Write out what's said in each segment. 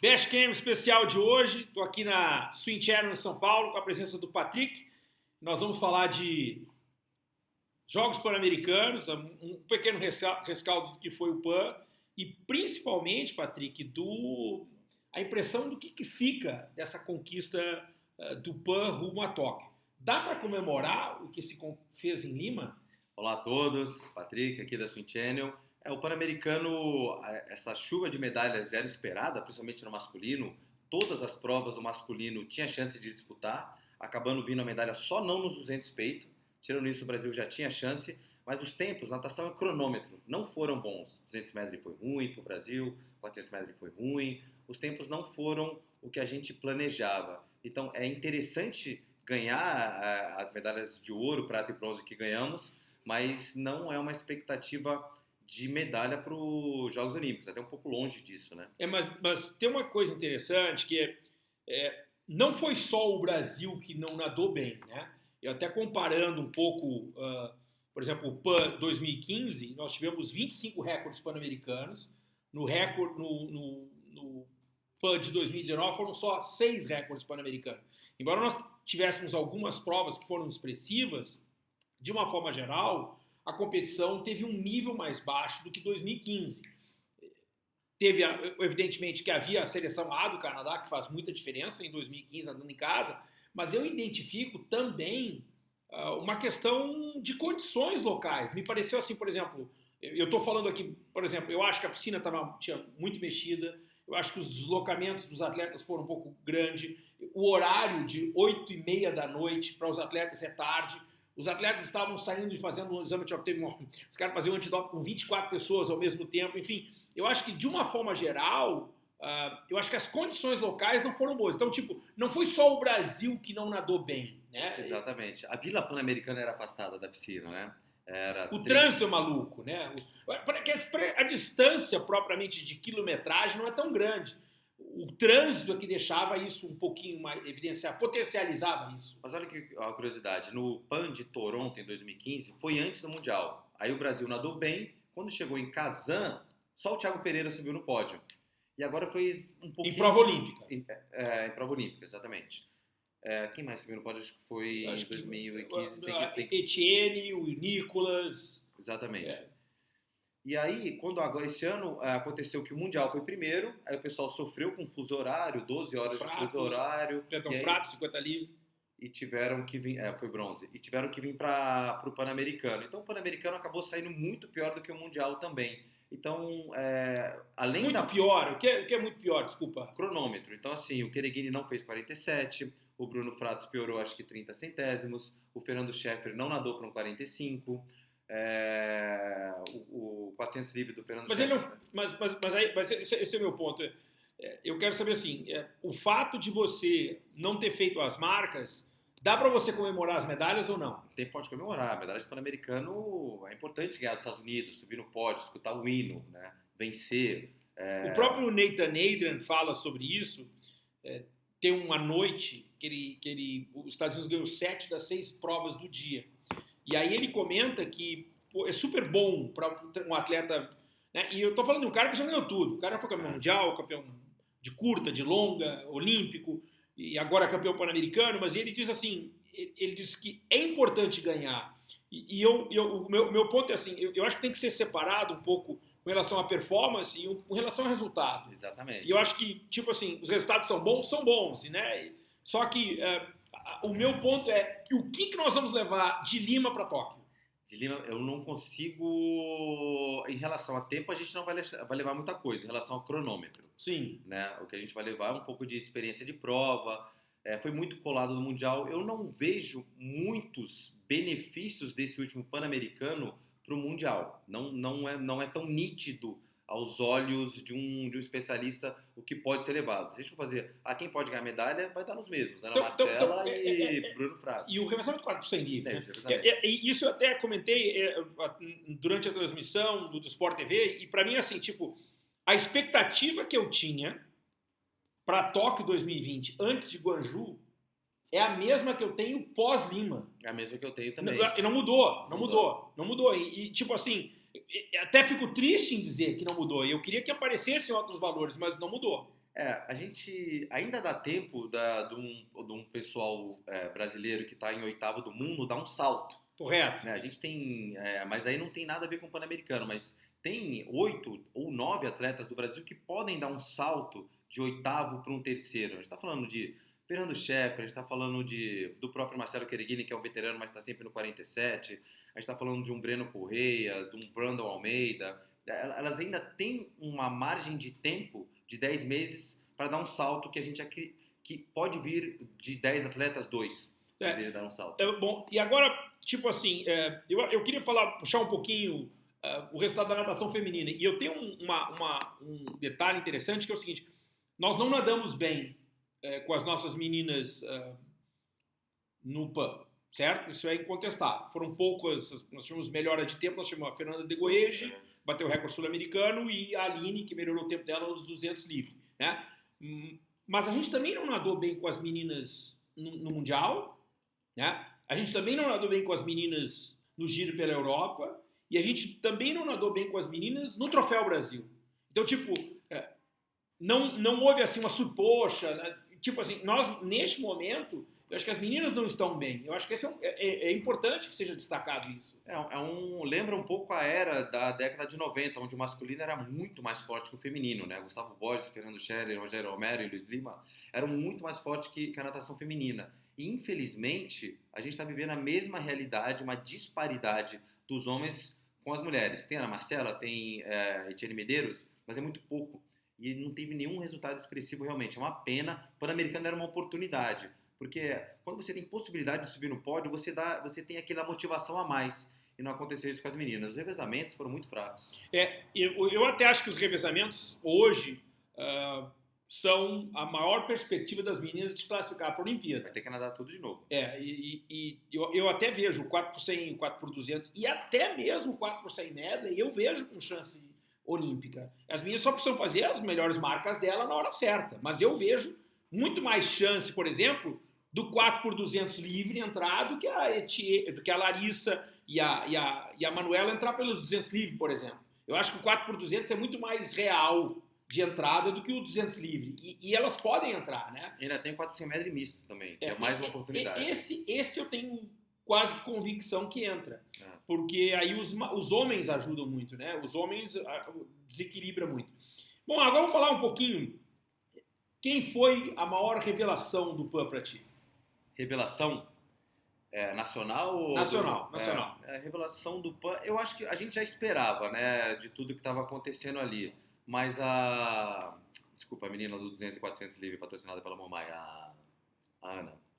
Best Game especial de hoje. Estou aqui na Swing Channel em São Paulo com a presença do Patrick. Nós vamos falar de Jogos Pan-Americanos, um pequeno rescaldo do que foi o PAN e principalmente, Patrick, do a impressão do que, que fica dessa conquista uh, do PAN rumo a Tóquio. Dá para comemorar o que se fez em Lima? Olá a todos, Patrick aqui da Swing Channel. É, o Pan-Americano, essa chuva de medalhas era esperada, principalmente no masculino. Todas as provas do masculino tinha chance de disputar, acabando vindo a medalha só não nos 200 peito. Tirando isso, o Brasil já tinha chance, mas os tempos, natação é cronômetro, não foram bons. 200 metros foi ruim para o Brasil, 400 metros foi ruim. Os tempos não foram o que a gente planejava. Então é interessante ganhar as medalhas de ouro, prata e bronze que ganhamos, mas não é uma expectativa de medalha para os Jogos Olímpicos, até um pouco longe disso, né? É, mas, mas tem uma coisa interessante que é, é, não foi só o Brasil que não nadou bem, né? Eu até comparando um pouco, uh, por exemplo, o PAN 2015, nós tivemos 25 recordes pan-americanos, no recorde no, no, no PAN de 2019 foram só seis recordes pan-americanos. Embora nós tivéssemos algumas provas que foram expressivas, de uma forma geral, a competição teve um nível mais baixo do que 2015. Teve, evidentemente, que havia a seleção A do Canadá, que faz muita diferença em 2015, andando em casa, mas eu identifico também uh, uma questão de condições locais. Me pareceu assim, por exemplo, eu estou falando aqui, por exemplo, eu acho que a piscina tava, tinha muito mexida, eu acho que os deslocamentos dos atletas foram um pouco grande, o horário de 8 e meia da noite para os atletas é tarde, os atletas estavam saindo e fazendo um exame de teve os caras faziam um antidoping com 24 pessoas ao mesmo tempo, enfim. Eu acho que, de uma forma geral, uh, eu acho que as condições locais não foram boas. Então, tipo, não foi só o Brasil que não nadou bem, né? Exatamente. A Vila Pan-Americana era afastada da piscina, né? Era o trânsito é maluco, né? A distância propriamente de quilometragem não é tão grande o trânsito é que deixava isso um pouquinho mais evidenciar, potencializava isso. Mas olha que a curiosidade, no PAN de Toronto em 2015 foi antes do Mundial. Aí o Brasil nadou bem, quando chegou em Kazan, só o Thiago Pereira subiu no pódio. E agora foi um pouquinho... Em prova olímpica. Em, é, em prova olímpica, exatamente. É, quem mais subiu no pódio? Acho que foi Acho em 2015. Que, tem que, tem. Etienne, o Nicolas... Exatamente. É. E aí, quando agora esse ano é, aconteceu que o Mundial foi primeiro, aí o pessoal sofreu com fuso horário, 12 horas Fratos, de fuso horário. Perdão, frato, 50 livre. E tiveram que vir, é, foi bronze, e tiveram que vir para o Pan-Americano. Então o Pan-Americano acabou saindo muito pior do que o Mundial também. Então, é, além muito da... pior, o que, é, o que é muito pior, desculpa? Cronômetro. Então, assim, o Kereguini não fez 47, o Bruno Fratos piorou acho que 30 centésimos, o Fernando Scheffer não nadou para um 45, é, o, o 400 livre do Fernando mas, ele não, mas, mas, mas aí, mas esse, esse, é o meu ponto. É, eu quero saber assim, é, o fato de você não ter feito as marcas, dá para você comemorar as medalhas ou não? Tem pode comemorar. A medalha de Pan-Americano é importante ganhar dos Estados Unidos, subir no pódio, escutar o hino, né? vencer. É... O próprio Nathan Adrian fala sobre isso. É, tem uma noite que ele, que ele, os Estados Unidos ganhou sete das seis provas do dia. E aí ele comenta que pô, é super bom para um atleta. Né? E eu tô falando de um cara que já ganhou tudo. O cara foi campeão mundial, campeão de curta, de longa, olímpico, e agora campeão pan-americano. Mas ele diz assim: ele diz que é importante ganhar. E, eu, eu, o meu, meu ponto é assim: eu, eu acho que tem que ser separado um pouco com relação à performance e com relação ao resultado. Exatamente. E eu acho que, tipo assim, os resultados são bons, são bons, né? Só que é, o meu ponto é o que, que nós vamos levar de Lima para Tóquio? De Lima, eu não consigo. Em relação a tempo, a gente não vai, vai levar muita coisa. Em relação ao cronômetro. Sim. Né? O que a gente vai levar é um pouco de experiência de prova. É, foi muito colado no Mundial. Eu não vejo muitos benefícios desse último Pan-Americano para o Mundial. Não, não, é, não é tão nítido aos olhos de um, de um especialista o que pode ser levado. Se a gente for fazer, ah, quem pode ganhar medalha, vai estar nos mesmos, Ana então, então, Marcela então, e é, é, Bruno Fratos. E o revezamento 4 por livre. Né? É, isso eu até comentei é, durante a transmissão do, do Sport TV, e para mim, assim, tipo, a expectativa que eu tinha para Tóquio 2020, antes de Guanju, é a mesma que eu tenho pós-Lima. É a mesma que eu tenho também. E não mudou, não mudou, mudou. não mudou. E, e tipo assim até fico triste em dizer que não mudou. Eu queria que aparecessem outros valores, mas não mudou. É, a gente ainda dá tempo da, de, um, de um pessoal é, brasileiro que está em oitavo do mundo dar um salto. Correto. Né? A gente tem, é, mas aí não tem nada a ver com o Pan-Americano, mas tem oito ou nove atletas do Brasil que podem dar um salto de oitavo para um terceiro. A gente está falando de Fernando Scheffer, a gente está falando de, do próprio Marcelo Quereguini, que é um veterano, mas está sempre no 47. A gente está falando de um Breno Correia, de um Brandon Almeida. Elas ainda têm uma margem de tempo de 10 meses para dar um salto que a gente aqui, que pode vir de 10 atletas, dois. É, dar um salto. É, bom, e agora, tipo assim, é, eu, eu queria falar, puxar um pouquinho uh, o resultado da natação feminina. E eu tenho um, uma, uma, um detalhe interessante que é o seguinte: nós não nadamos bem uh, com as nossas meninas uh, no PAN, certo? Isso é incontestável. Foram poucas, nós tivemos melhora de tempo, nós tivemos a Fernanda de Goege, bateu o recorde sul-americano, e a Aline, que melhorou o tempo dela nos 200 livre, né? Hum, mas a gente também não nadou bem com as meninas no, no Mundial, né? A gente também não nadou bem com as meninas no Giro pela Europa, e a gente também não nadou bem com as meninas no Troféu Brasil. Então, tipo, é, não, não houve assim uma surpoxa. Né? Tipo assim, nós, neste momento, eu acho que as meninas não estão bem. Eu acho que é, um, é, é, importante que seja destacado isso. É, é, um, lembra um pouco a era da década de 90, onde o masculino era muito mais forte que o feminino, né? Gustavo Borges, Fernando Scherer, Rogério Romero e Luiz Lima eram muito mais fortes que, que a natação feminina. E, infelizmente, a gente está vivendo a mesma realidade, uma disparidade dos homens com as mulheres. Tem a Ana Marcela, tem é, Etienne Medeiros, mas é muito pouco. E não teve nenhum resultado expressivo realmente. É uma pena. O Pan-Americano era uma oportunidade. Porque quando você tem possibilidade de subir no pódio, você, dá, você tem aquela motivação a mais. E não aconteceu isso com as meninas. Os revezamentos foram muito fracos. É, eu, eu até acho que os revezamentos hoje uh, são a maior perspectiva das meninas de classificar para a Olimpíada. Vai ter que nadar tudo de novo. É, e, e, e eu, eu, até vejo 4 por 100, 4 por 200 e até mesmo 4 por 100 medley eu vejo com chance olímpica. As meninas só precisam fazer as melhores marcas dela na hora certa, mas eu vejo muito mais chance, por exemplo, do 4 por 200 livre entrar do que a, Etie, do que a Larissa e a, e, a, e a Manuela entrar pelos 200 livre, por exemplo. Eu acho que o 4 por 200 é muito mais real de entrada do que o 200 livre. E, e elas podem entrar, né? Ainda tem o 400 metros misto também, é, é mais uma oportunidade. Esse, esse eu tenho quase que convicção que entra. É. Porque aí os, os homens ajudam muito, né? Os homens desequilibram muito. Bom, agora vamos falar um pouquinho. Quem foi a maior revelação do PAN para ti? Revelação? É, nacional? Nacional, do, nacional. É, é, revelação do PAN, eu acho que a gente já esperava, né? De tudo que estava acontecendo ali. Mas a. Desculpa, a menina do 200 e 400 livre, patrocinada pela mamãe, a, a Ana.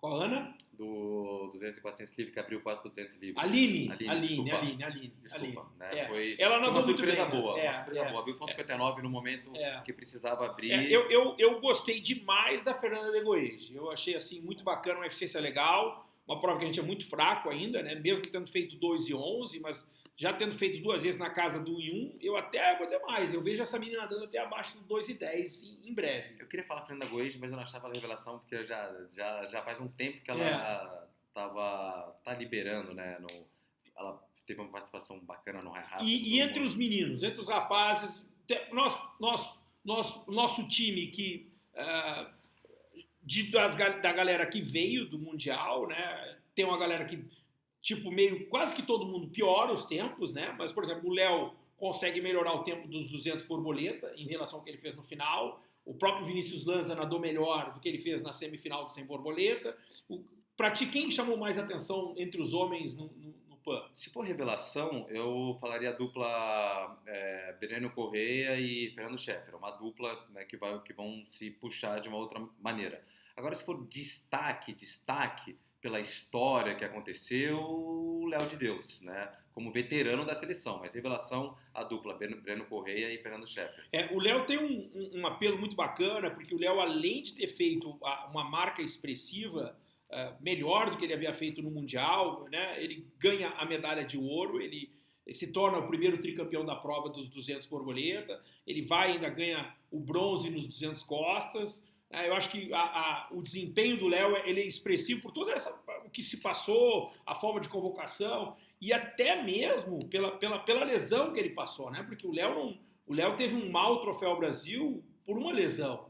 Qual Ana? Do 200 e 400 livre, que abriu 4 por 200 livre. Aline, Aline, Aline, Aline, Aline. Desculpa, Aline. Né? É. Foi, Ela não uma surpresa bem, boa. É, uma surpresa é, boa. Abriu com 59 no momento é. que precisava abrir. É, eu, eu, eu gostei demais da Fernanda de Goege. Eu achei assim muito bacana, uma eficiência legal. Uma prova que a gente é muito fraco ainda, né? Mesmo tendo feito 2 e 11, mas já tendo feito duas vezes na casa do 1 e 1, eu até vou dizer mais, eu vejo essa menina dando até abaixo do 2 e 10 em, em breve. Eu queria falar Fernanda Goes, mas eu não achava a revelação, porque já, já, já faz um tempo que ela é. tava, tá liberando, né? No, ela teve uma participação bacana no High Rápido. E, e entre os meninos, entre os rapazes, nós, nós, nós, nosso time que... Uh, de, das, da galera que veio do Mundial, né? Tem uma galera que tipo, meio quase que todo mundo piora os tempos, né? Mas, por exemplo, o Léo consegue melhorar o tempo dos 200 borboleta em relação ao que ele fez no final. O próprio Vinícius Lanza nadou melhor do que ele fez na semifinal do 100 borboleta. Para ti, quem chamou mais atenção entre os homens no, no, no PAN? Se for revelação, eu falaria a dupla é, Breno Correia e Fernando Scheffer. Uma dupla né, que, vai, que vão se puxar de uma outra maneira. Agora, se for destaque, destaque, pela história que aconteceu, o Léo de Deus, né? Como veterano da seleção, mas revelação a dupla Breno Correia e Fernando Scheffer. É, o Léo tem um, um, um, apelo muito bacana, porque o Léo, além de ter feito uma marca expressiva uh, melhor do que ele havia feito no Mundial, né? Ele ganha a medalha de ouro, ele se torna o primeiro tricampeão da prova dos 200 borboleta, ele vai ainda ganha o bronze nos 200 costas, eu acho que a, a, o desempenho do Léo ele é expressivo por todo essa, o que se passou, a forma de convocação e até mesmo pela, pela, pela lesão que ele passou, né? Porque o Léo não, o Léo teve um mau troféu Brasil por uma lesão.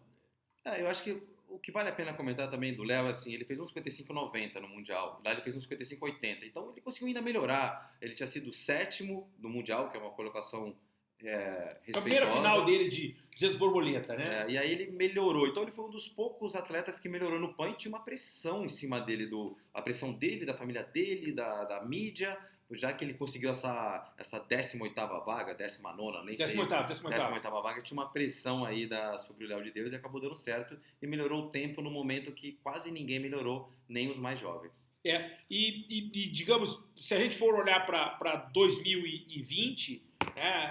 É, eu acho que o que vale a pena comentar também do Léo, assim, ele fez uns 55,90 no Mundial, lá ele fez uns 55,80, então ele conseguiu ainda melhorar. Ele tinha sido sétimo no Mundial, que é uma colocação é, A primeira final dele de 200 borboleta, né? É, e aí ele melhorou. Então ele foi um dos poucos atletas que melhorou no PAN e tinha uma pressão em cima dele, do, a pressão dele, da família dele, da, da mídia, já que ele conseguiu essa, essa 18ª vaga, 19ª, nem 18 sei. 18ª, 18ª vaga, tinha uma pressão aí da, sobre o Léo de Deus e acabou dando certo e melhorou o tempo no momento que quase ninguém melhorou, nem os mais jovens. É, e, e, e digamos, se a gente for olhar para 2020, né,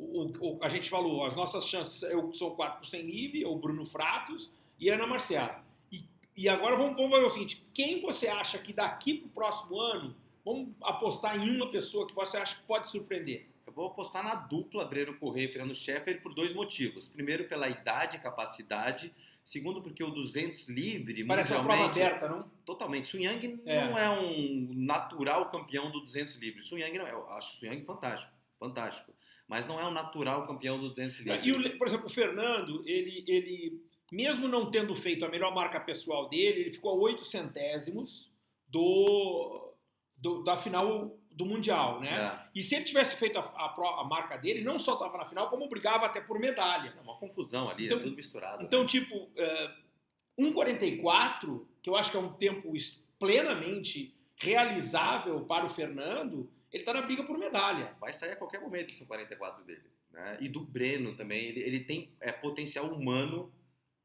o, o, a gente falou, as nossas chances eu, são 4 por 100 livre, o Bruno Fratos e Ana Marcial. E, e agora vamos, vamos ver o seguinte, quem você acha que daqui para o próximo ano, vamos apostar em uma pessoa que você acha que pode surpreender? Eu vou apostar na dupla Breno Correia e Fernando Scheffer por dois motivos. Primeiro, pela idade e capacidade. Segundo, porque o 200 livre, Parece uma prova aberta, não? Totalmente. Sun Yang é. não é um natural campeão do 200 livre. Sun Yang não é. Eu acho o Sun Yang fantástico. Fantástico mas não é o natural campeão do 200 livre. E, o, por exemplo, o Fernando, ele, ele, mesmo não tendo feito a melhor marca pessoal dele, ele ficou a 8 centésimos do, do, da final do Mundial, né? É. E se ele tivesse feito a, a, a marca dele, não só estava na final, como brigava até por medalha. É uma confusão ali, então, é tudo misturado. Então, né? tipo, uh, 1,44, que eu acho que é um tempo plenamente realizável para o Fernando, ele está na briga por medalha. Vai sair a qualquer momento esse 44 dele. Né? E do Breno também, ele, ele tem é, potencial humano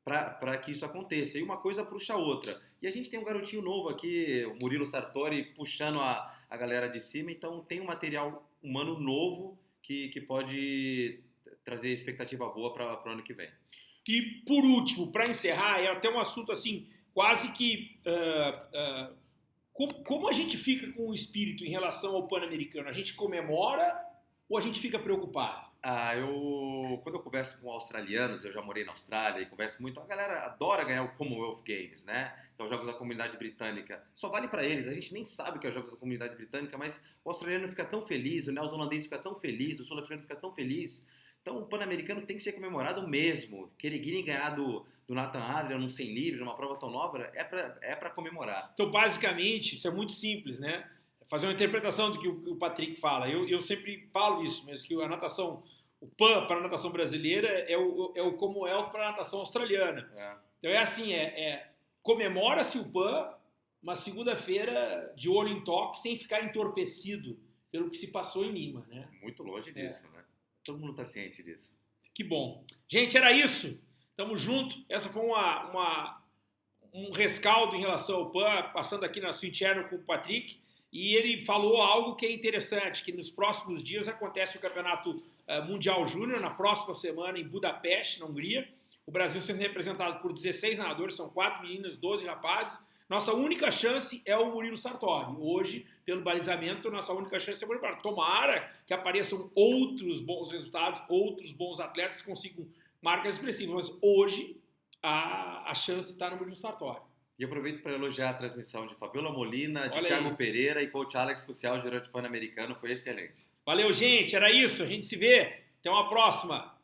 para que isso aconteça. E uma coisa puxa a outra. E a gente tem um garotinho novo aqui, o Murilo Sartori, puxando a, a galera de cima, então tem um material humano novo que, que pode trazer expectativa boa para o ano que vem. E por último, para encerrar, é até um assunto assim, quase que. Uh, uh, como, a gente fica com o espírito em relação ao Pan-Americano? A gente comemora ou a gente fica preocupado? Ah, eu quando eu converso com australianos, eu já morei na Austrália e converso muito, a galera adora ganhar o Commonwealth Games, né? Que é os jogos da comunidade britânica. Só vale para eles, a gente nem sabe que é os jogos da comunidade britânica, mas o australiano fica tão feliz, o neozelandês fica tão feliz, o sul-africano fica tão feliz. Então o Pan-Americano tem que ser comemorado mesmo. Keregini ganhar do, do Nathan Adrian num 100 livre, numa prova tão nova, é para é comemorar. Então, basicamente, isso é muito simples, né? Fazer uma interpretação do que o, Patrick fala. Eu, eu sempre falo isso mesmo, que a natação, o PAN para a natação brasileira é o, é o Commonwealth para a natação australiana. É. Então é assim, é, é comemora-se o PAN uma segunda-feira de olho em toque, sem ficar entorpecido pelo que se passou em Lima, né? Muito longe é. disso, né? Todo mundo está ciente disso. Que bom. Gente, era isso. Tamo junto. Essa foi uma, uma um rescaldo em relação ao PAN, passando aqui na sua interna com o Patrick. E ele falou algo que é interessante, que nos próximos dias acontece o Campeonato eh, Mundial Júnior, na próxima semana em Budapeste, na Hungria. O Brasil sendo representado por 16 nadadores, são 4 meninas, 12 rapazes. Nossa única chance é o Murilo Sartori. Hoje, pelo balizamento, nossa única chance é o Murilo Sartori. Tomara que apareçam outros bons resultados, outros bons atletas que consigam marcas expressivas. Mas hoje, a, a chance está no Murilo Sartori. E aproveito para elogiar a transmissão de Fabiola Molina, de Thiago. Pereira e coach Alex Crucial, gerente pan-americano. Foi excelente. Valeu, gente. Era isso. A gente se vê. Até uma próxima.